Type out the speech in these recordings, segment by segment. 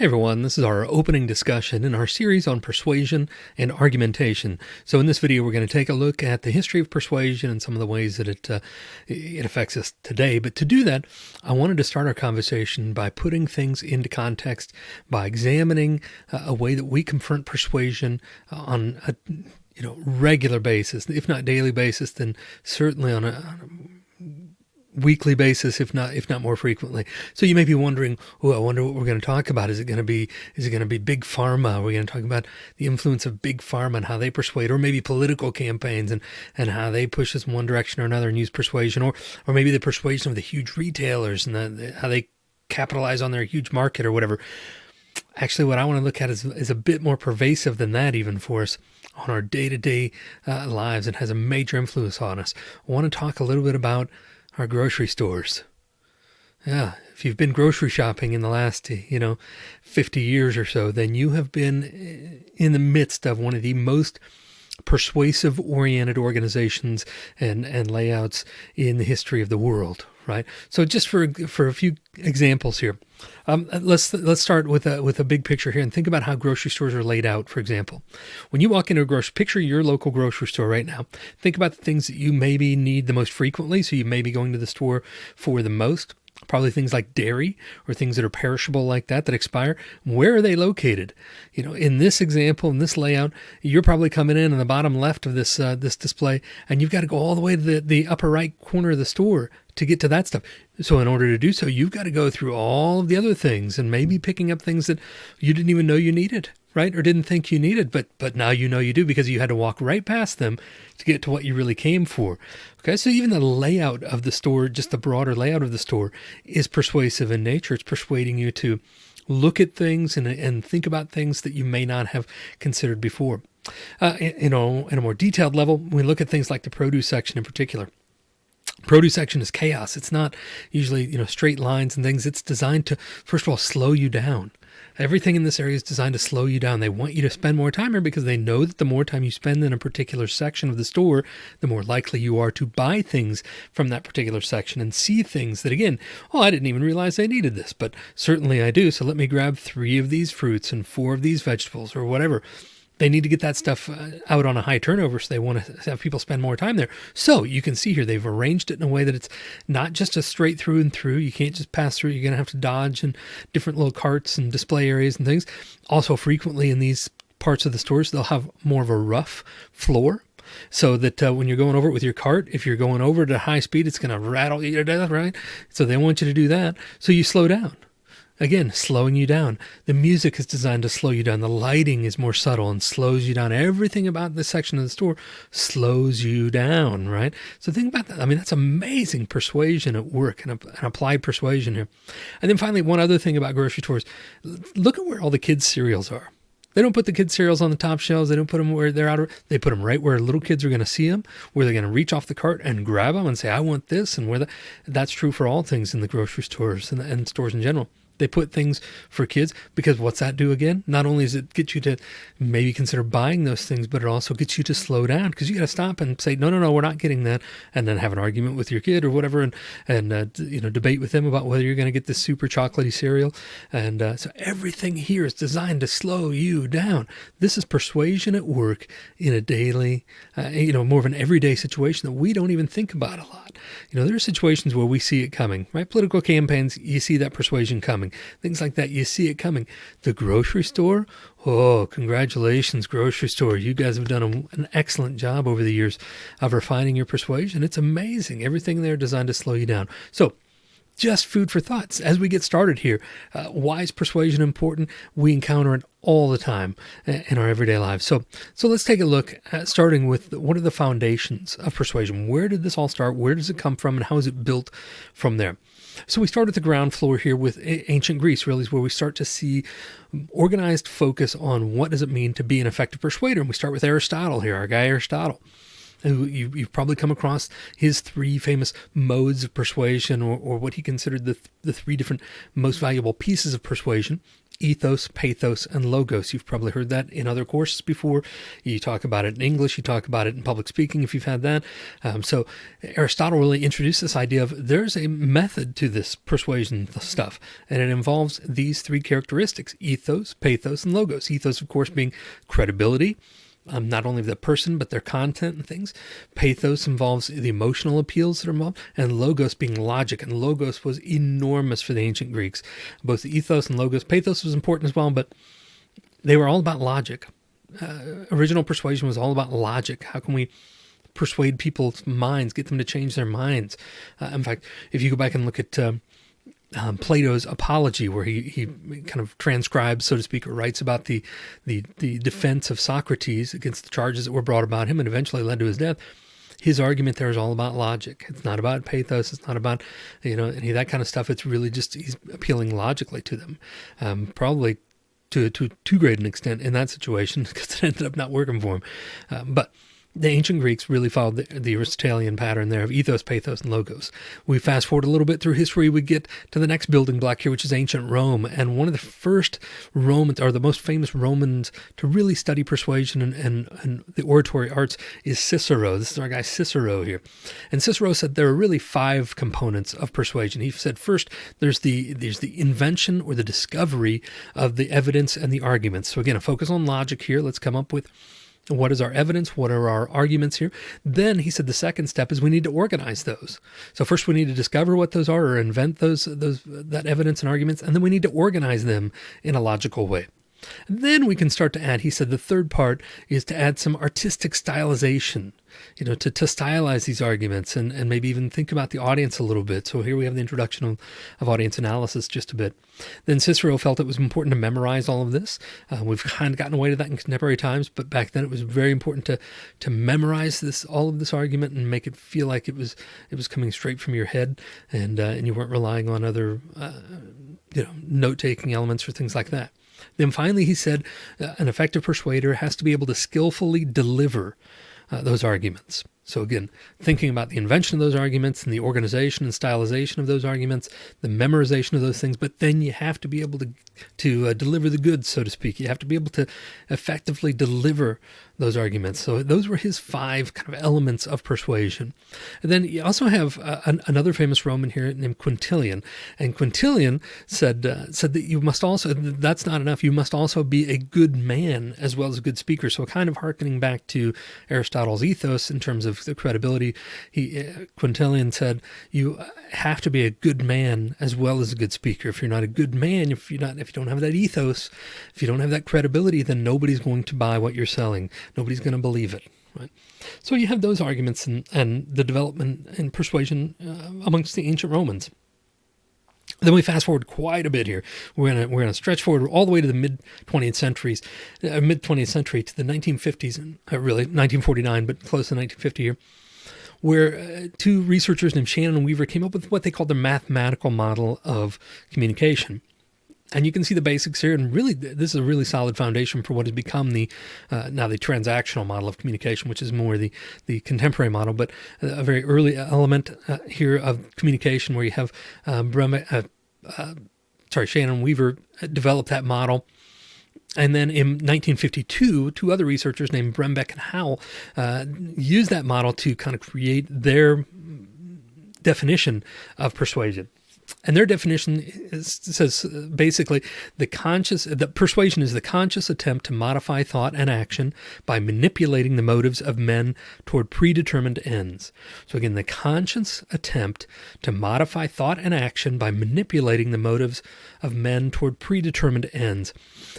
Hey everyone, this is our opening discussion in our series on persuasion and argumentation. So in this video, we're going to take a look at the history of persuasion and some of the ways that it uh, it affects us today. But to do that, I wanted to start our conversation by putting things into context, by examining uh, a way that we confront persuasion on a you know regular basis, if not daily basis, then certainly on a, on a weekly basis, if not if not more frequently. So you may be wondering, oh, I wonder what we're going to talk about. Is it going to be is it going to be big pharma? We're going to talk about the influence of big pharma and how they persuade, or maybe political campaigns and and how they push us in one direction or another and use persuasion, or or maybe the persuasion of the huge retailers and the, the, how they capitalize on their huge market or whatever. Actually, what I want to look at is, is a bit more pervasive than that, even for us on our day to day lives and has a major influence on us. I want to talk a little bit about our grocery stores. Yeah, if you've been grocery shopping in the last, you know, 50 years or so, then you have been eh, in the midst of one of the most persuasive oriented organizations and, and layouts in the history of the world, right? So just for for a few examples here, um, let's let's start with a with a big picture here and think about how grocery stores are laid out. For example, when you walk into a grocery, picture your local grocery store right now. Think about the things that you maybe need the most frequently. So you may be going to the store for the most probably things like dairy or things that are perishable like that that expire. Where are they located? You know in this example in this layout you're probably coming in on the bottom left of this uh, this display and you've got to go all the way to the, the upper right corner of the store to get to that stuff. So in order to do so you've got to go through all of the other things and maybe picking up things that you didn't even know you needed right? Or didn't think you needed but but now you know you do because you had to walk right past them to get to what you really came for. Okay so even the layout of the store just the broader layout of the store is persuasive in nature. It's persuading you to look at things and, and think about things that you may not have considered before. Uh, you know in a more detailed level we look at things like the produce section in particular. Produce section is chaos. It's not usually you know straight lines and things. It's designed to first of all slow you down Everything in this area is designed to slow you down. They want you to spend more time here because they know that the more time you spend in a particular section of the store, the more likely you are to buy things from that particular section and see things that, again, oh, I didn't even realize I needed this, but certainly I do. So let me grab three of these fruits and four of these vegetables or whatever they need to get that stuff uh, out on a high turnover so they want to have people spend more time there so you can see here they've arranged it in a way that it's not just a straight through and through you can't just pass through you're going to have to dodge and different little carts and display areas and things also frequently in these parts of the stores they'll have more of a rough floor so that uh, when you're going over it with your cart, if you're going over at a high speed, it's going to rattle you to death, right? So they want you to do that. So you slow down. Again, slowing you down. The music is designed to slow you down. The lighting is more subtle and slows you down. Everything about this section of the store slows you down, right? So think about that. I mean, that's amazing persuasion at work and, and applied persuasion here. And then finally, one other thing about grocery stores look at where all the kids' cereals are. They don't put the kids' cereals on the top shelves. They don't put them where they're out. Of, they put them right where little kids are going to see them, where they're going to reach off the cart and grab them and say, "I want this," and where the, that's true for all things in the grocery stores and, and stores in general. They put things for kids because what's that do again? Not only does it get you to maybe consider buying those things, but it also gets you to slow down because you got to stop and say, no, no, no, we're not getting that. And then have an argument with your kid or whatever and, and uh, you know, debate with them about whether you're going to get this super chocolatey cereal. And uh, so everything here is designed to slow you down. This is persuasion at work in a daily, uh, you know, more of an everyday situation that we don't even think about a lot. You know, there are situations where we see it coming, right? Political campaigns, you see that persuasion coming things like that. You see it coming. The grocery store, oh, congratulations, grocery store. You guys have done a, an excellent job over the years of refining your persuasion. It's amazing. Everything there designed to slow you down. So, just food for thoughts as we get started here. Uh, why is persuasion important? We encounter it all the time in our everyday lives. So, so let's take a look at starting with what are the foundations of persuasion? Where did this all start? Where does it come from? And how is it built from there? So we start at the ground floor here with ancient Greece, really is where we start to see organized focus on what does it mean to be an effective persuader. And we start with Aristotle here, our guy Aristotle. You, have probably come across his three famous modes of persuasion, or, or what he considered the, the three different most valuable pieces of persuasion. ethos, pathos, and logos. You've probably heard that in other courses before. You talk about it in English, you talk about it in public speaking if you've had that. Um, so Aristotle really introduced this idea of there's a method to this persuasion stuff, and it involves these three characteristics ethos, pathos, and logos. Ethos, of course, being credibility um, not only the person, but their content and things. Pathos involves the emotional appeals that are involved, and logos being logic. And logos was enormous for the ancient Greeks. Both the ethos and logos. Pathos was important as well, but they were all about logic. Uh, original persuasion was all about logic. How can we persuade people's minds, get them to change their minds? Uh, in fact, if you go back and look at uh, um, Plato's Apology, where he, he kind of transcribes, so to speak, or writes about the, the, the defense of Socrates against the charges that were brought about him and eventually led to his death. His argument there is all about logic. It's not about pathos. It's not about, you know, any of that kind of stuff. It's really just he's appealing logically to them. Um, probably to, to too great an extent in that situation because it ended up not working for him. Um, but the ancient Greeks really followed the, the, Aristotelian pattern there of ethos, pathos, and logos. We fast forward a little bit through history, we get to the next building block here, which is ancient Rome. And one of the first Romans, or the most famous Romans to really study persuasion and, and, and the oratory arts is Cicero. This is our guy Cicero here. And Cicero said there are really five components of persuasion. He said first, there's the there's the invention or the discovery of the evidence and the arguments. So again, a focus on logic here. Let's come up with what is our evidence? What are our arguments here? Then he said the second step is we need to organize those. So first we need to discover what those are or invent those those that evidence and arguments, and then we need to organize them in a logical way. Then we can start to add, he said the third part is to add some artistic stylization, you know, to, to stylize these arguments and, and maybe even think about the audience a little bit. So here we have the introduction of, of audience analysis just a bit. Then Cicero felt it was important to memorize all of this. Uh, we've kind of gotten away to that in contemporary times, but back then it was very important to to memorize this all of this argument and make it feel like it was it was coming straight from your head and uh, and you weren't relying on other uh, you know note taking elements or things like that. Then finally, he said uh, an effective persuader has to be able to skillfully deliver uh, those arguments. So again, thinking about the invention of those arguments and the organization and stylization of those arguments, the memorization of those things, but then you have to be able to to uh, deliver the goods, so to speak. You have to be able to effectively deliver those arguments. So those were his five kind of elements of persuasion. And then you also have uh, an, another famous Roman here named Quintilian, and Quintilian said uh, said that you must also that's not enough. You must also be a good man as well as a good speaker. So kind of harkening back to Aristotle's ethos in terms of the credibility. He uh, Quintilian said you have to be a good man as well as a good speaker. If you're not a good man, if you're not if you don't have that ethos, if you don't have that credibility, then nobody's going to buy what you're selling. Nobody's going to believe it. Right. So you have those arguments and, and the development and persuasion uh, amongst the ancient Romans. Then we fast forward quite a bit here. We're gonna we're gonna stretch forward all the way to the mid 20th centuries, uh, mid 20th century to the 1950s, and uh, really 1949, but close to 1950 here, where uh, two researchers named Shannon and Weaver came up with what they called the mathematical model of communication. And you can see the basics here, and really, this is a really solid foundation for what has become the uh, now the transactional model of communication, which is more the the contemporary model, but a very early element uh, here of communication, where you have um, uh, uh, sorry, Shannon Weaver developed that model. And then in 1952, two other researchers named Brembeck and Howell uh, used that model to kind of create their definition of persuasion and their definition is, says basically the conscious the persuasion is the conscious attempt to modify thought and action by manipulating the motives of men toward predetermined ends. So again the conscious attempt to modify thought and action by manipulating the motives of men toward predetermined ends.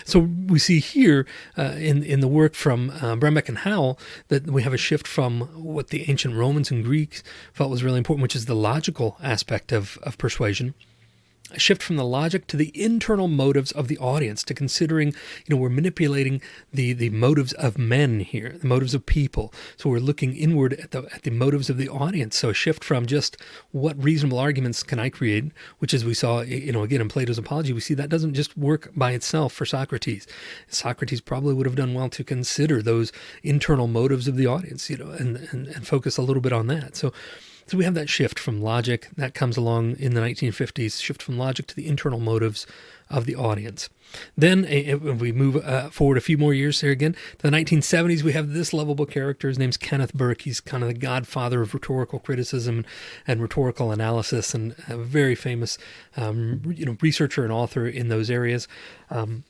So we see here uh, in in the work from uh, Brembeck and Howell that we have a shift from what the ancient Romans and Greeks felt was really important which is the logical aspect of of persuasion a shift from the logic to the internal motives of the audience to considering you know we're manipulating the the motives of men here the motives of people. So we're looking inward at the at the motives of the audience. So a shift from just what reasonable arguments can i create which as we saw you know again in plato's apology we see that doesn't just work by itself for socrates. Socrates probably would have done well to consider those internal motives of the audience you know and and, and focus a little bit on that. So So we have that shift from logic that comes along in the 1950s, shift from logic to the internal motives of the audience. Then uh, we move uh, forward a few more years here again to the 1970s. We have this lovable character. His name's Kenneth Burke. He's kind of the godfather of rhetorical criticism and rhetorical analysis, and a very famous, um, you know, researcher and author in those areas. Um,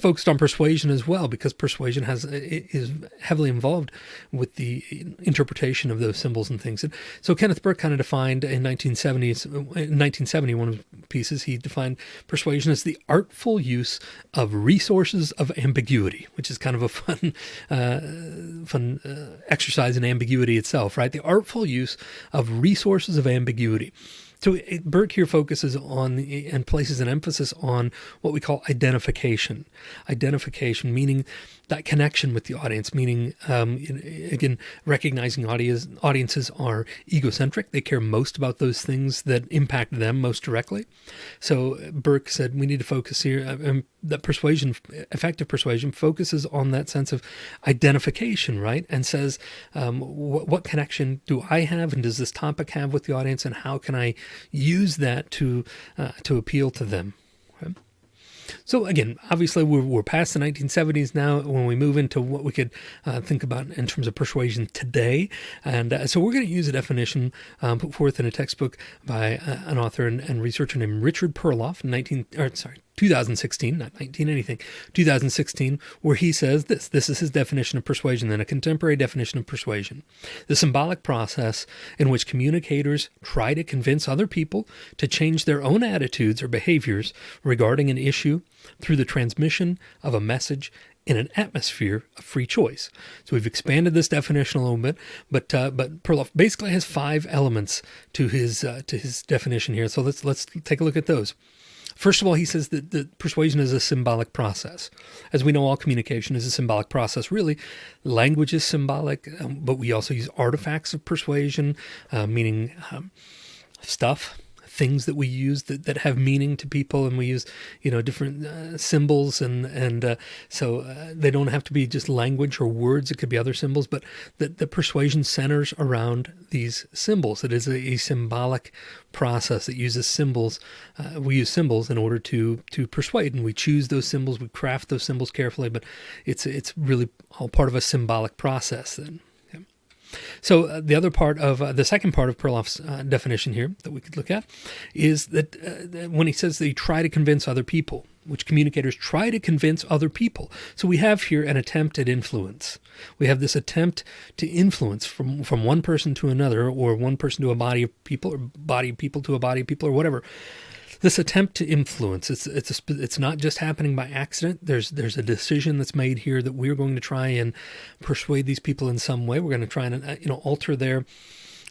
focused on persuasion as well because persuasion has is heavily involved with the interpretation of those symbols and things. And so Kenneth Burke kind of defined in 1970s, in 1970, one of pieces, he defined persuasion as the artful use of resources of ambiguity, which is kind of a fun, uh, fun uh, exercise in ambiguity itself, right? The artful use of resources of ambiguity. So Burke here focuses on and places an emphasis on what we call identification. Identification meaning that connection with the audience, meaning um, again recognizing audience, audiences are egocentric. They care most about those things that impact them most directly. So Burke said we need to focus here. Um, that persuasion, effective persuasion, focuses on that sense of identification, right? And says, um, what, what connection do I have, and does this topic have with the audience, and how can I use that to uh, to appeal to them? Okay? So again, obviously we're, we're past the 1970s now when we move into what we could uh, think about in terms of persuasion today. And uh, so we're going to use a definition um, put forth in a textbook by uh, an author and, and, researcher named Richard Perloff, 19, or sorry, 2016, not 19 anything, 2016, where he says this. This is his definition of persuasion, then a contemporary definition of persuasion. The symbolic process in which communicators try to convince other people to change their own attitudes or behaviors regarding an issue through the transmission of a message in an atmosphere of free choice. So we've expanded this definition a little bit, but uh, but Perloff basically has five elements to his uh, to his definition here. So let's let's take a look at those. First of all, he says that, that persuasion is a symbolic process. As we know, all communication is a symbolic process. Really, language is symbolic, um, but we also use artifacts of persuasion, uh, meaning um, stuff, things that we use that, that have meaning to people and we use you know different uh, symbols and and uh, so uh, they don't have to be just language or words it could be other symbols but that the persuasion centers around these symbols. It is a, a symbolic process that uses symbols uh, we use symbols in order to to persuade and we choose those symbols we craft those symbols carefully but it's it's really all part of a symbolic process then so uh, the other part of uh, the second part of Perloff's uh, definition here that we could look at is that uh, when he says that try to convince other people, which communicators try to convince other people. So we have here an attempt at influence. We have this attempt to influence from, from one person to another, or one person to a body of people, or body of people to a body of people, or whatever this attempt to influence it's it's a, it's not just happening by accident. There's there's a decision that's made here that we're going to try and persuade these people in some way. We're going to try and uh, you know alter their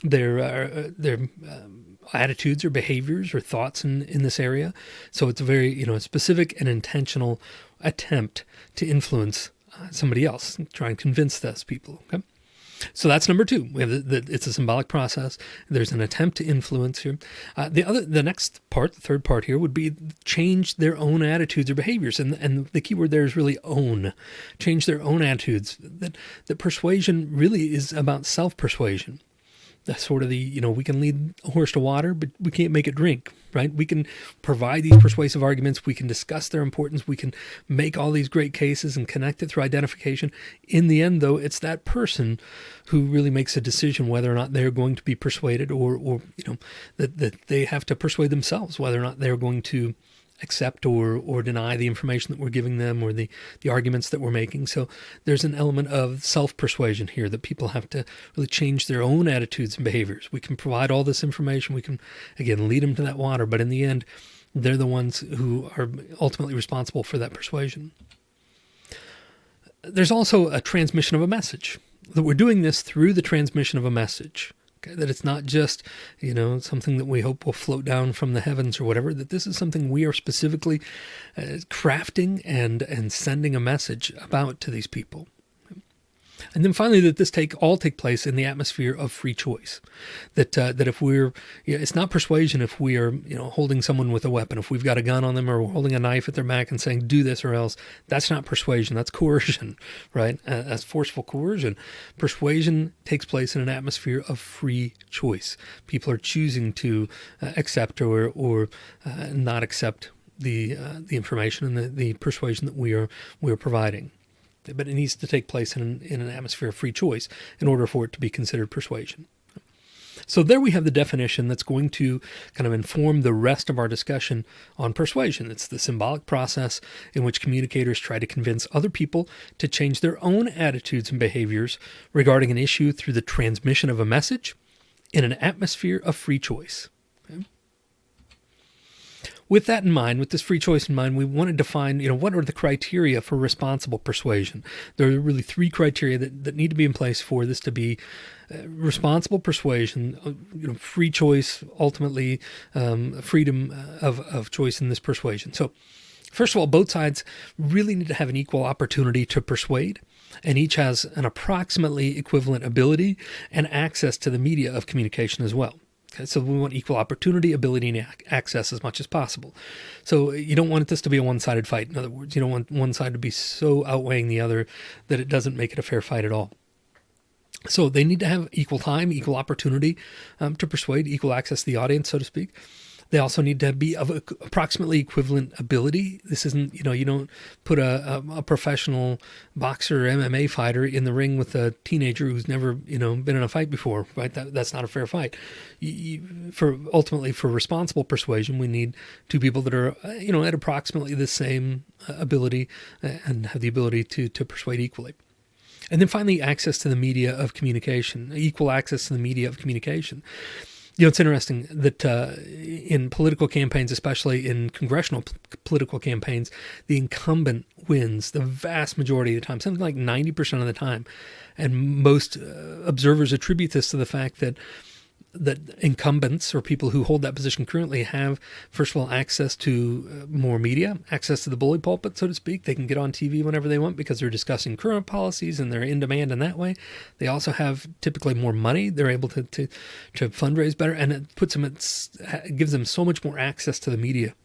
their uh, their um, attitudes or behaviors or thoughts in in this area. So it's a very you know specific and intentional attempt to influence uh, somebody else try and convince those people okay so that's number two. We have the, the, it's a symbolic process. There's an attempt to influence here. Uh, the other, the next part, the third part here, would be change their own attitudes or behaviors, and and the key word there is really own, change their own attitudes. That that persuasion really is about self persuasion that's sort of the you know we can lead a horse to water but we can't make it drink right? We can provide these persuasive arguments. We can discuss their importance. We can make all these great cases and connect it through identification. In the end though it's that person who really makes a decision whether or not they're going to be persuaded or or you know that, that they have to persuade themselves whether or not they're going to accept or or deny the information that we're giving them or the the arguments that we're making. So there's an element of self-persuasion here that people have to really change their own attitudes and behaviors. We can provide all this information, we can again lead them to that water, but in the end they're the ones who are ultimately responsible for that persuasion. There's also a transmission of a message. That we're doing this through the transmission of a message. That it's not just, you know, something that we hope will float down from the heavens or whatever, that this is something we are specifically uh, crafting and, and sending a message about to these people. And then finally, that this take all take place in the atmosphere of free choice. That uh, that if we're, you know, it's not persuasion if we are, you know, holding someone with a weapon. If we've got a gun on them or we're holding a knife at their back and saying, "Do this or else," that's not persuasion. That's coercion, right? Uh, that's forceful coercion. Persuasion takes place in an atmosphere of free choice. People are choosing to uh, accept or or uh, not accept the uh, the information and the, the persuasion that we are we are providing but it needs to take place in, in an atmosphere of free choice in order for it to be considered persuasion. So there we have the definition that's going to kind of inform the rest of our discussion on persuasion. It's the symbolic process in which communicators try to convince other people to change their own attitudes and behaviors regarding an issue through the transmission of a message in an atmosphere of free choice. With that in mind, with this free choice in mind, we want to define, you know, what are the criteria for responsible persuasion? There are really three criteria that, that need to be in place for this to be uh, responsible persuasion, uh, you know, free choice, ultimately um, freedom uh, of, of choice in this persuasion. So, first of all, both sides really need to have an equal opportunity to persuade and each has an approximately equivalent ability and access to the media of communication as well. Okay, so we want equal opportunity, ability, and access as much as possible. So you don't want this to be a one-sided fight. In other words, you don't want one side to be so outweighing the other that it doesn't make it a fair fight at all. So they need to have equal time, equal opportunity um, to persuade, equal access to the audience, so to speak. They also need to be of approximately equivalent ability. This isn't, you know, you don't put a, a, a, professional boxer or MMA fighter in the ring with a teenager who's never, you know, been in a fight before, right? That, that's not a fair fight. You, you, for ultimately for responsible persuasion, we need two people that are, you know, at approximately the same uh, ability uh, and have the ability to to persuade equally. And then finally, access to the media of communication, equal access to the media of communication. You know, it's interesting that uh, in political campaigns, especially in congressional p- political campaigns, the incumbent wins the vast majority of the time, something like 90% of the time. And most uh, observers attribute this to the fact that that incumbents or people who hold that position currently have, first of all, access to uh, more media, access to the bully pulpit, so to speak. They can get on TV whenever they want because they're discussing current policies and they're in demand in that way. They also have typically more money. They're able to to, to fundraise better, and it puts them, it gives them so much more access to the media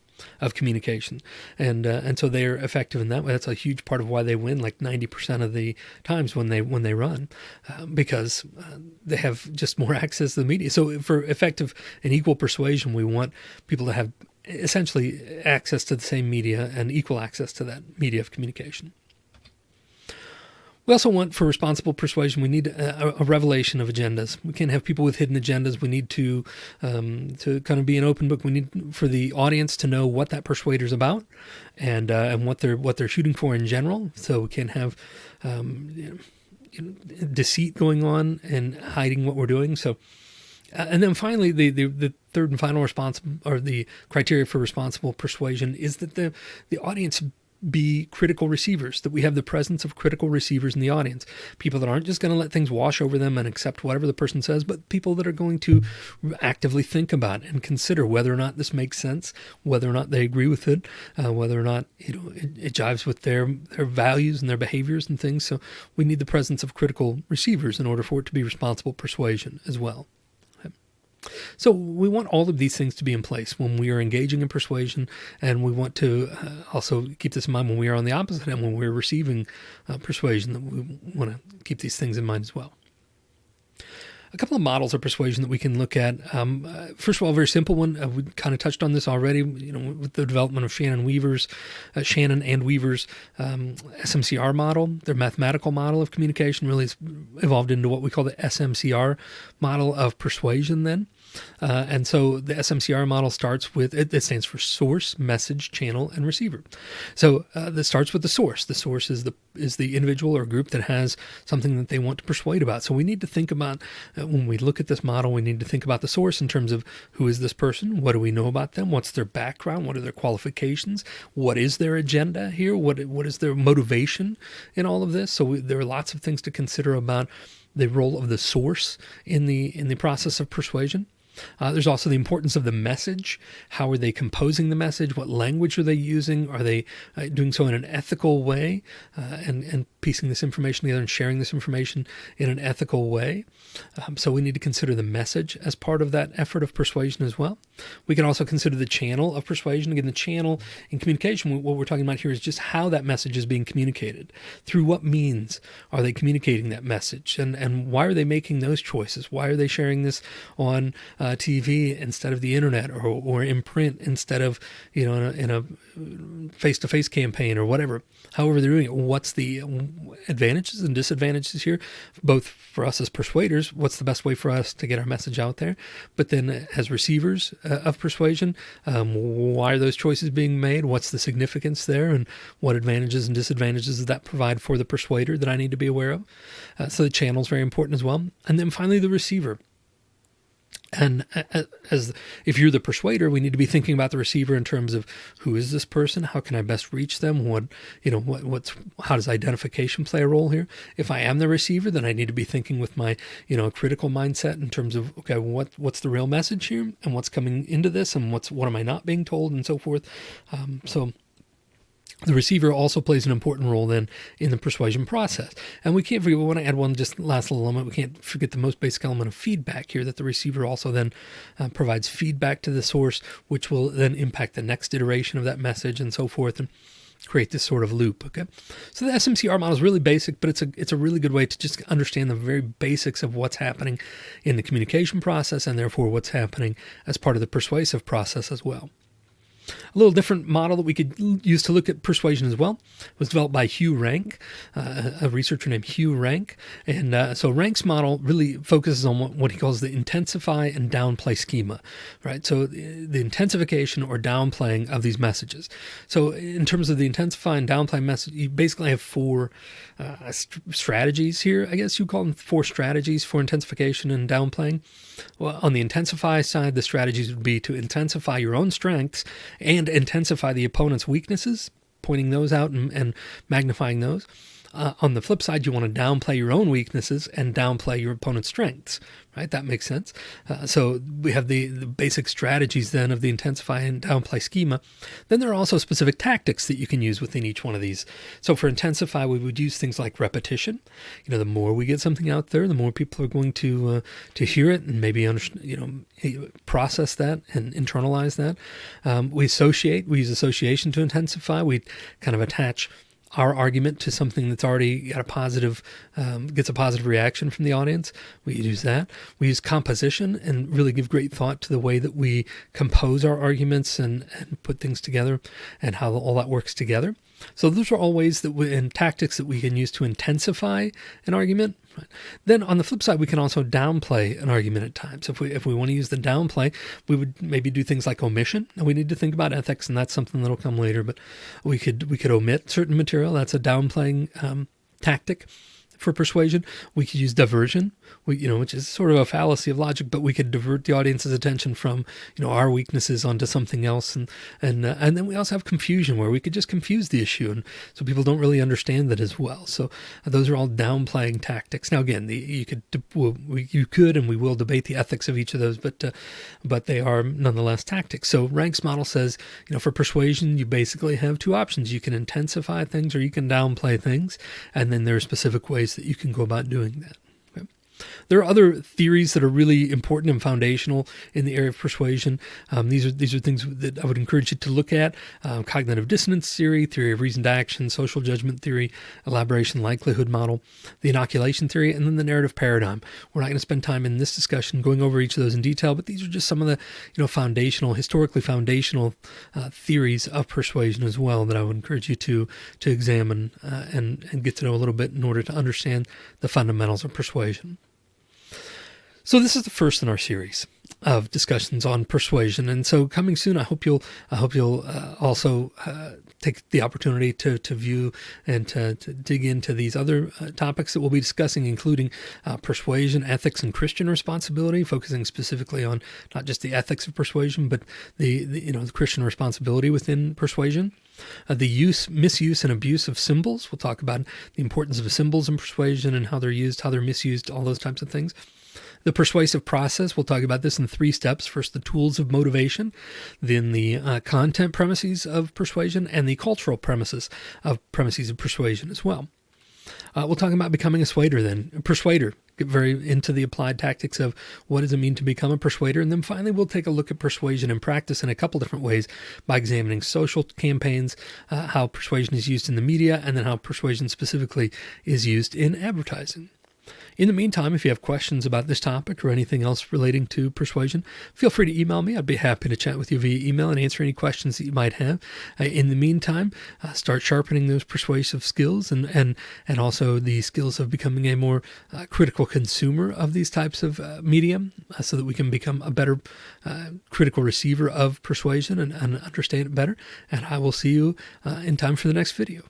of communication, and uh, and so they're effective in that way. That's a huge part of why they win, like ninety percent of the times when they when they run, uh, because uh, they have just more access to the media. So for effective and equal persuasion, we want people to have essentially access to the same media and equal access to that media of communication. We also want, for responsible persuasion, we need a, a, revelation of agendas. We can't have people with hidden agendas. We need to um, to kind of be an open book. We need for the audience to know what that persuader is about, and uh, and what they're what they're shooting for in general. So we can't have um, you know, deceit going on and hiding what we're doing. So. Uh, and then finally, the, the, the third and final response or the criteria for responsible persuasion is that the the audience be critical receivers, that we have the presence of critical receivers in the audience. People that aren't just going to let things wash over them and accept whatever the person says, but people that are going to actively think about and consider whether or not this makes sense, whether or not they agree with it, uh, whether or not you know it, it jives with their their values and their behaviors and things. So we need the presence of critical receivers in order for it to be responsible persuasion as well. So we want all of these things to be in place when we are engaging in persuasion, and we want to uh, also keep this in mind when we are on the opposite end, when we're receiving uh, persuasion, that we want to keep these things in mind as well. A couple of models of persuasion that we can look at. Um, uh, first of all, a very simple one. Uh, we kind of touched on this already. You know, with the development of Shannon Weaver's, uh, Shannon and Weaver's um, SMCR model, their mathematical model of communication really has evolved into what we call the SMCR model of persuasion. Then, uh, and so the SMCR model starts with it, it, stands for source, message, channel, and receiver. So uh, this starts with the source. The source is the is the individual or group that has something that they want to persuade about. So we need to think about uh, when we look at this model, we need to think about the source in terms of who is this person, what do we know about them, what's their background, what are their qualifications, what is their agenda here, what what is their motivation in all of this. So we, there are lots of things to consider about the role of the source in the in the process of persuasion. Uh, there's also the importance of the message. How are they composing the message? What language are they using? Are they uh, doing so in an ethical way? Uh, and and piecing this information together and sharing this information in an ethical way. Um, so we need to consider the message as part of that effort of persuasion as well. We can also consider the channel of persuasion. Again, the channel in communication, what we're talking about here is just how that message is being communicated. Through what means are they communicating that message? And, and why are they making those choices? Why are they sharing this on uh, TV instead of the internet or, or in print instead of, you know, in a face to face campaign or whatever? However, they're doing it. What's the advantages and disadvantages here, both for us as persuaders? What's the best way for us to get our message out there? But then as receivers uh, of persuasion, um, why are those choices being made? What's the significance there? And what advantages and disadvantages does that provide for the persuader that I need to be aware of? Uh, so the channel is very important as well. And then finally, the receiver. And as if you're the persuader, we need to be thinking about the receiver in terms of who is this person? How can I best reach them? What you know, what, what's how does identification play a role here? If I am the receiver, then I need to be thinking with my you know critical mindset in terms of okay, what what's the real message here, and what's coming into this, and what's what am I not being told, and so forth. Um, so the receiver also plays an important role then in the persuasion process. And we can't forget, we want to add one just last little element. We can't forget the most basic element of feedback here that the receiver also then uh, provides feedback to the source, which will then impact the next iteration of that message and so forth. And create this sort of loop. Okay. So the SMCR model is really basic, but it's a, it's a really good way to just understand the very basics of what's happening in the communication process and therefore what's happening as part of the persuasive process as well. A little different model that we could use to look at persuasion as well was developed by Hugh Rank, uh, a researcher named Hugh Rank. And uh, so Rank's model really focuses on what, what, he calls the intensify and downplay schema, right? So the, the intensification or downplaying of these messages. So in terms of the intensify and downplay message, you basically have four uh, st- strategies here. I guess you call them four strategies for intensification and downplaying. Well, on the intensify side, the strategies would be to intensify your own strengths and intensify the opponent's weaknesses, pointing those out and, and magnifying those. Uh, on the flip side, you want to downplay your own weaknesses and downplay your opponent's strengths, right? That makes sense. Uh, so we have the, the basic strategies then of the intensify and downplay schema. Then there are also specific tactics that you can use within each one of these. So for intensify, we would use things like repetition. You know, the more we get something out there, the more people are going to uh, to hear it and maybe you know, process that and internalize that. Um, we associate. We use association to intensify. We kind of attach our argument to something that's already got a positive, um, gets a positive reaction from the audience. We use that. We use composition and really give great thought to the way that we compose our arguments and, and put things together and how all that works together. So those are all ways that we, and tactics that we can use to intensify an argument. Then on the flip side, we can also downplay an argument at times. If we if we want to use the downplay, we would maybe do things like omission. And we need to think about ethics, and that's something that'll come later. But we could we could omit certain material. That's a downplaying um, tactic for persuasion. We could use diversion, we, you know, which is sort of a fallacy of logic, but we could divert the audience's attention from, you know, our weaknesses onto something else. And, and, uh, and then we also have confusion where we could just confuse the issue. And so people don't really understand that as well. So uh, those are all downplaying tactics. Now, again, the, you could, we, you could, and we will debate the ethics of each of those, but, uh, but they are nonetheless tactics. So Rank's model says, you know, for persuasion, you basically have two options. You can intensify things or you can downplay things. And then there are specific ways that you can go about doing that. There are other theories that are really important and foundational in the area of persuasion. Um, these are these are things that I would encourage you to look at: um, cognitive dissonance theory, theory of reasoned action, social judgment theory, elaboration likelihood model, the inoculation theory, and then the narrative paradigm. We're not going to spend time in this discussion going over each of those in detail, but these are just some of the you know foundational, historically foundational uh, theories of persuasion as well that I would encourage you to to examine uh, and and get to know a little bit in order to understand the fundamentals of persuasion. So this is the first in our series of discussions on persuasion, and so coming soon, I hope you'll I hope you'll uh, also uh, take the opportunity to to view and to, to dig into these other uh, topics that we'll be discussing, including uh, persuasion, ethics, and Christian responsibility, focusing specifically on not just the ethics of persuasion, but the, the you know the Christian responsibility within persuasion. Uh, the use, misuse, and abuse of symbols. We'll talk about the importance of symbols in persuasion and how they're used, how they're misused, all those types of things. The persuasive process, we'll talk about this in three steps. First, the tools of motivation, then the uh, content premises of persuasion, and the cultural premises of premises of persuasion as well. Uh, we'll talk about becoming a swader then, a persuader. Get very into the applied tactics of what does it mean to become a persuader. And then finally, we'll take a look at persuasion in practice in a couple different ways by examining social campaigns, uh, how persuasion is used in the media, and then how persuasion specifically is used in advertising. In the meantime, if you have questions about this topic or anything else relating to persuasion, feel free to email me. I'd be happy to chat with you via email and answer any questions that you might have. Uh, in the meantime, uh, start sharpening those persuasive skills and, and, and also the skills of becoming a more uh, critical consumer of these types of uh, medium uh, so that we can become a better uh, critical receiver of persuasion and, and, understand it better. And I will see you in time for the next video.